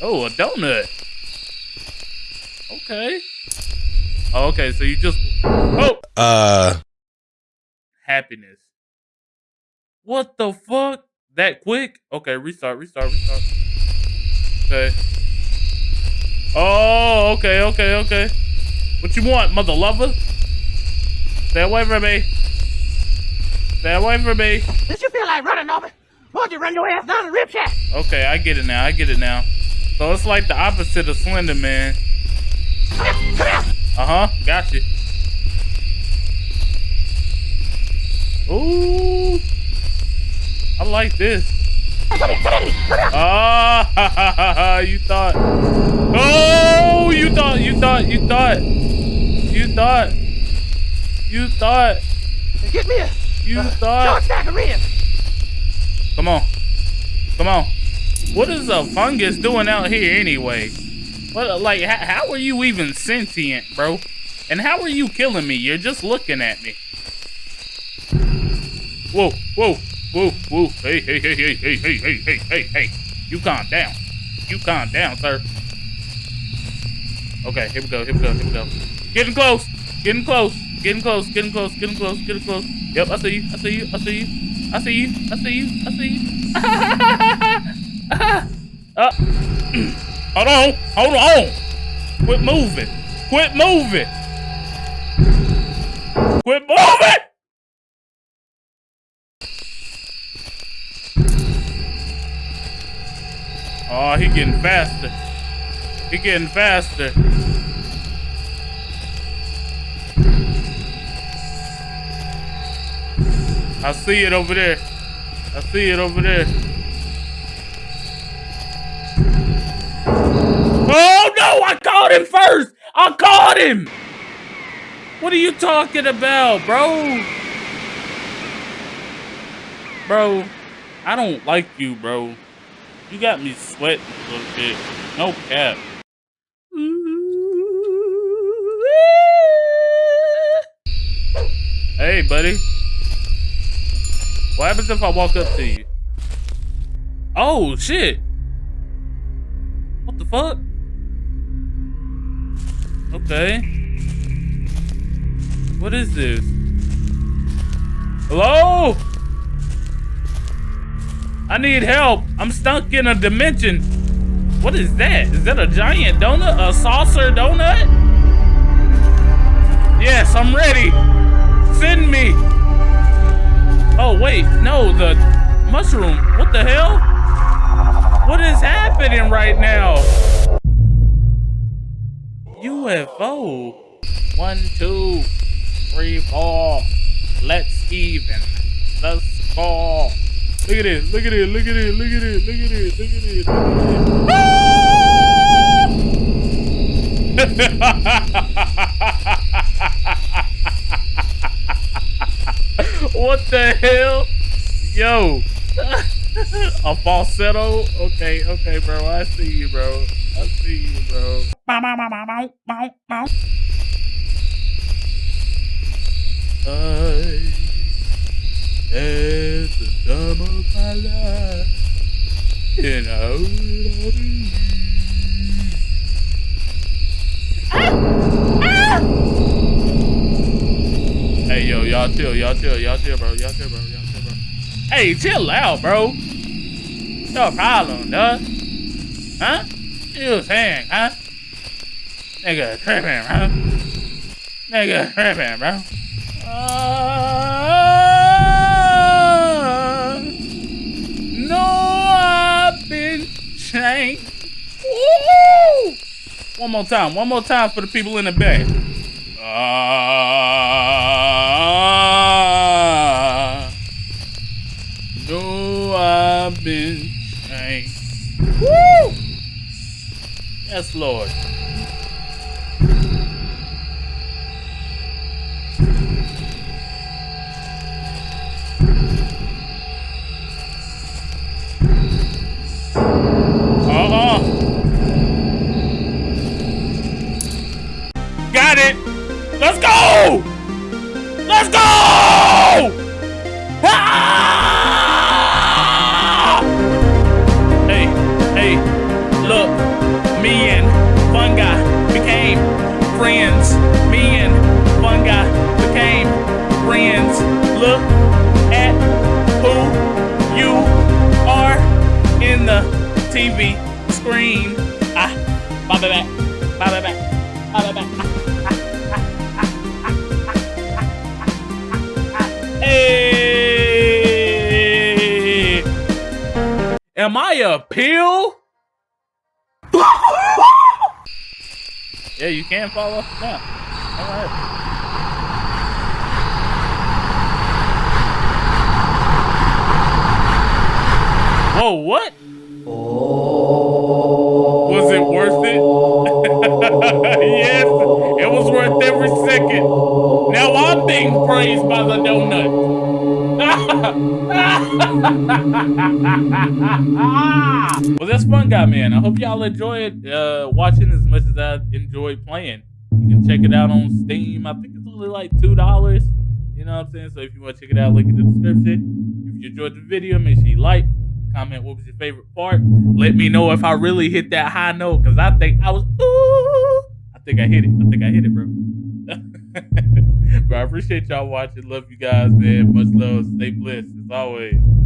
Oh, a donut. Okay. Oh, okay, so you just oh Uh, happiness. What the fuck? That quick? Okay, restart, restart, restart. Okay. Oh, okay, okay, okay. What you want, mother lover? Stay away from me. Stay away from me. Did you feel like running over? Why'd you run your ass down the rib shack? Okay, I get it now. I get it now. So it's like the opposite of Slender Man. Come here, come here. Uh huh. Got you. Ooh. I like this. Come here, come here, come. Ah, you thought. Oh, you thought. You thought. You thought. You thought. You thought. Get me a You short thought. Come on. Come on. What is a fungus doing out here anyway? What, like, how, are you even sentient, bro? And how are you killing me? You're just looking at me. Whoa, whoa, whoa, whoa. Hey, hey, hey, hey, hey, hey, hey, hey, hey, hey. You calm down. You calm down, sir. Okay, here we go, here we go, here we go. Getting close, getting close, getting close, getting close, getting close, getting close. Yep, I see you, I see you, I see you. I see you, I see you, I see you. uh, hold on, hold on. Quit moving. Quit moving. Quit moving. Oh, he getting faster. He getting faster. I see it over there. I see it over there. Caught him first. I caught him. What are you talking about, bro? Bro, I don't like you, bro. You got me sweating a little bit. No cap. Hey, buddy. What happens if I walk up to you? Oh, shit. What the fuck? Okay. What is this? Hello? I need help. I'm stuck in a dimension. What is that? Is that a giant donut? A saucer donut? Yes, I'm ready. Send me. Oh, wait. No, the mushroom. What the hell? What is happening right now? UFO. One, two, three, four. Let's even the score. Look at it. Look at it. Look at it. Look at it. Look at it. Look at it. Look at it. what the hell? Yo. A falsetto? Okay, okay, bro. I see you, bro. I see you, bro. Bow, bow, bow, bow, bow, bow. I had the time of my life, and I would love you. Hey, yo, y'all chill, y'all chill, y'all chill, bro, y'all chill, bro, y'all chill, bro. Hey, chill out, bro. No problem, dog. Huh? You saying, huh? Nigga tripping, bro. Nigga tripping, bro. Uh, no, I've been changed. Woo! One more time, one more time for the people in the back. Ah, no, I've been changed. Woo! Yes, Lord. TV screen. Ah, bye bye bye. Bye bye bye. Bye bye bye. Hey! Am I a pill? yeah, you can follow now. All right. Whoa, what? Praised by the donut. well, that's fun, guy, man. I hope y'all enjoyed uh, watching as much as I enjoyed playing. You can check it out on Steam. I think it's only like two dollars. You know what I'm saying? So if you want to check it out, link in the description. If you enjoyed the video, make sure you like, comment what was your favorite part. Let me know if I really hit that high note because I think I was. Ooh, I think I hit it. I think I hit it, bro. But I appreciate y'all watching. Love you guys, man. Much love. Stay blessed as always.